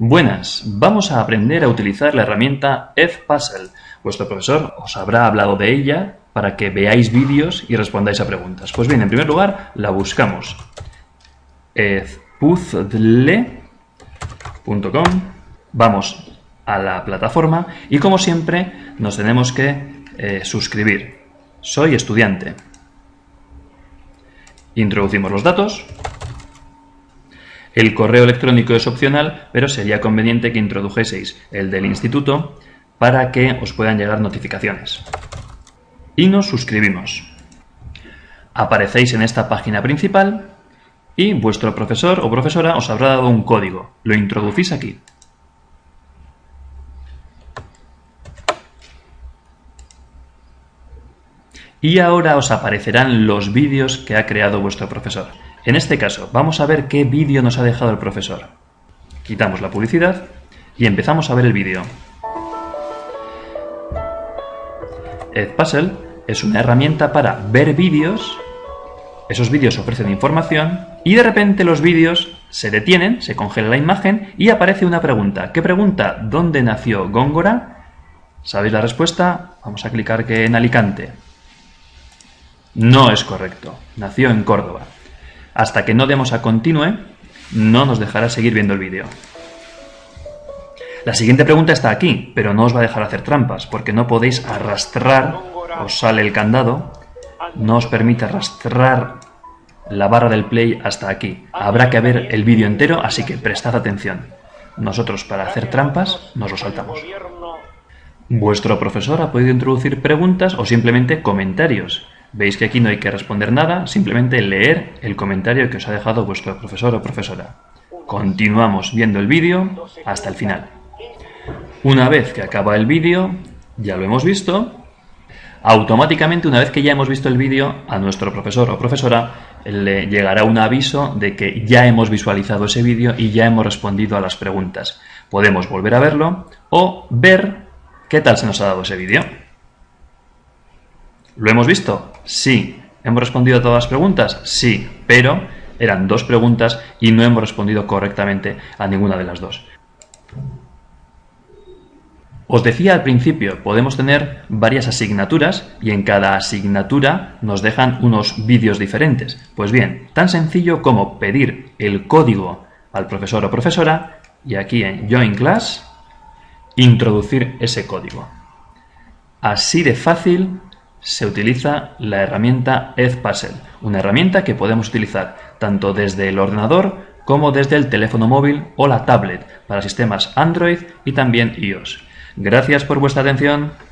Buenas, vamos a aprender a utilizar la herramienta Edpuzzle. Vuestro profesor os habrá hablado de ella para que veáis vídeos y respondáis a preguntas. Pues bien, en primer lugar, la buscamos. edpuzzle.com Vamos a la plataforma y como siempre nos tenemos que eh, suscribir. Soy estudiante. Introducimos los datos el correo electrónico es opcional, pero sería conveniente que introdujeseis el del instituto para que os puedan llegar notificaciones. Y nos suscribimos. Aparecéis en esta página principal y vuestro profesor o profesora os habrá dado un código. Lo introducís aquí. Y ahora os aparecerán los vídeos que ha creado vuestro profesor. En este caso, vamos a ver qué vídeo nos ha dejado el profesor. Quitamos la publicidad y empezamos a ver el vídeo. Edpuzzle es una herramienta para ver vídeos, esos vídeos ofrecen información y de repente los vídeos se detienen, se congela la imagen y aparece una pregunta. ¿Qué pregunta? ¿Dónde nació Góngora? ¿Sabéis la respuesta? Vamos a clicar que en Alicante. No es correcto, nació en Córdoba. Hasta que no demos a continue, no nos dejará seguir viendo el vídeo. La siguiente pregunta está aquí, pero no os va a dejar hacer trampas, porque no podéis arrastrar, os sale el candado, no os permite arrastrar la barra del play hasta aquí. Habrá que ver el vídeo entero, así que prestad atención. Nosotros para hacer trampas nos lo saltamos. Vuestro profesor ha podido introducir preguntas o simplemente comentarios. Veis que aquí no hay que responder nada, simplemente leer el comentario que os ha dejado vuestro profesor o profesora. Continuamos viendo el vídeo hasta el final. Una vez que acaba el vídeo, ya lo hemos visto, automáticamente una vez que ya hemos visto el vídeo, a nuestro profesor o profesora le llegará un aviso de que ya hemos visualizado ese vídeo y ya hemos respondido a las preguntas. Podemos volver a verlo o ver qué tal se nos ha dado ese vídeo. ¿Lo hemos visto? Sí. ¿Hemos respondido a todas las preguntas? Sí, pero eran dos preguntas y no hemos respondido correctamente a ninguna de las dos. Os decía al principio, podemos tener varias asignaturas y en cada asignatura nos dejan unos vídeos diferentes. Pues bien, tan sencillo como pedir el código al profesor o profesora y aquí en Join Class introducir ese código. Así de fácil se utiliza la herramienta Edpuzzle, una herramienta que podemos utilizar tanto desde el ordenador como desde el teléfono móvil o la tablet para sistemas Android y también iOS. Gracias por vuestra atención.